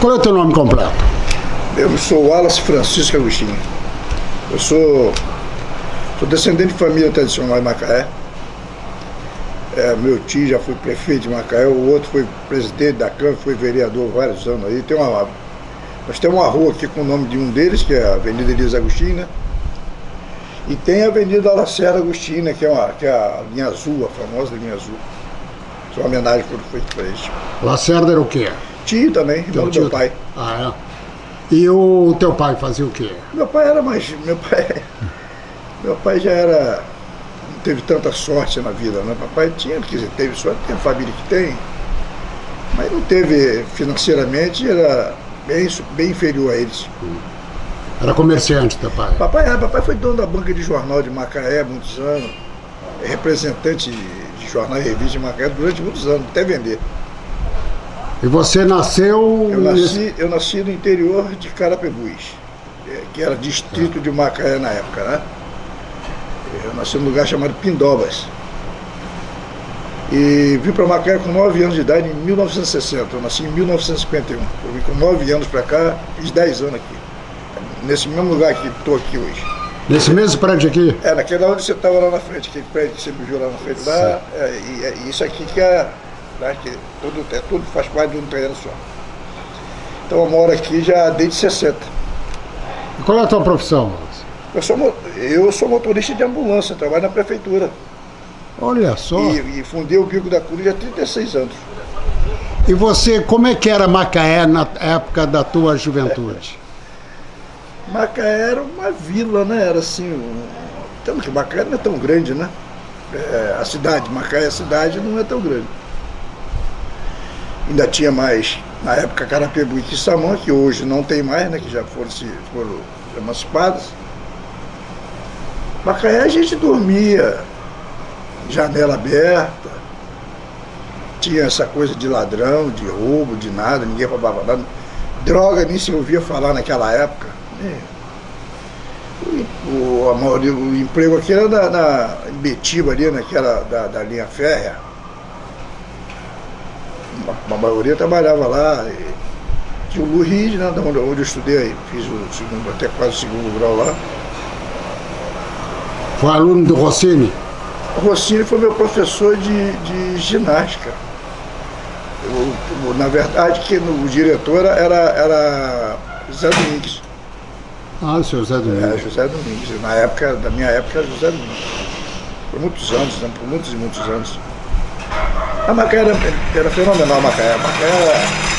Qual é o teu nome completo? Eu sou Wallace Francisco Agostinho. Eu sou, sou descendente de família tradicional de Macaé. É, meu tio já foi prefeito de Macaé, o outro foi presidente da Câmara, foi vereador vários anos aí. Tem uma, nós temos uma rua aqui com o nome de um deles, que é a Avenida Elisa Agostinho, né? E tem a Avenida Lacerda Agostina, que é, uma, que é a linha azul, a famosa linha azul. Isso é uma homenagem que foi feita para eles. Lacerda era o quê? Tio também, irmão do meu pai. Ah, é? E o teu pai fazia o quê? Meu pai era mais. Meu pai, meu pai já era. Não teve tanta sorte na vida, né? Papai tinha, quer dizer, teve sorte, tem a família que tem, mas não teve financeiramente, era bem, bem inferior a eles. Era comerciante teu pai? Papai, era, papai foi dono da banca de jornal de Macaé muitos anos, representante de jornal e revista de Macaé durante muitos anos, até vender. E você nasceu... Eu nasci, eu nasci no interior de Carapebus, é, que era distrito de Macaé na época, né? Eu nasci num lugar chamado Pindobas. E vim para Macaé com 9 anos de idade em 1960. Eu nasci em 1951. Eu vim com 9 anos para cá, fiz 10 anos aqui. Nesse mesmo lugar que estou aqui hoje. Nesse mesmo prédio aqui? É, naquele onde você estava lá na frente, aquele prédio que você me viu lá na frente. Lá, é, e, é, isso aqui que é, né, que tudo, é, tudo faz parte de um terreno só. Então eu moro aqui já desde 60. E qual é a tua profissão? Eu sou, eu sou motorista de ambulância, trabalho na prefeitura. Olha só. E, e fundei o Bico da Cruz há 36 anos. E você, como é que era Macaé na época da tua juventude? É. Macaé era uma vila, né? Era assim, um... tanto que Macaé não é tão grande, né? É, a cidade, Macaé, a cidade não é tão grande. Ainda tinha mais, na época, Carapebu e Quissamã, que hoje não tem mais, né? Que já foram, se, foram emancipadas. Macaé a gente dormia janela aberta, tinha essa coisa de ladrão, de roubo, de nada, ninguém roubava nada. Droga nem se ouvia falar naquela época. É. O, o, maioria, o emprego aqui era na, na Betiba ali, naquela da, da linha férrea. A, a maioria trabalhava lá. E, tinha o Lu Reed, né, onde, onde eu estudei, fiz o segundo, até quase o segundo grau lá. Foi aluno do Rossini? Rossini foi meu professor de, de ginástica. Eu, na verdade, que no, o diretor era, era José Domingues. Ah, o senhor José Domingues. É, José Domingues. Na época, da minha época, era José Domingues. Por muitos anos, né? por muitos e muitos anos. A Macaé era, era fenomenal, a Macaé. A Macaé era,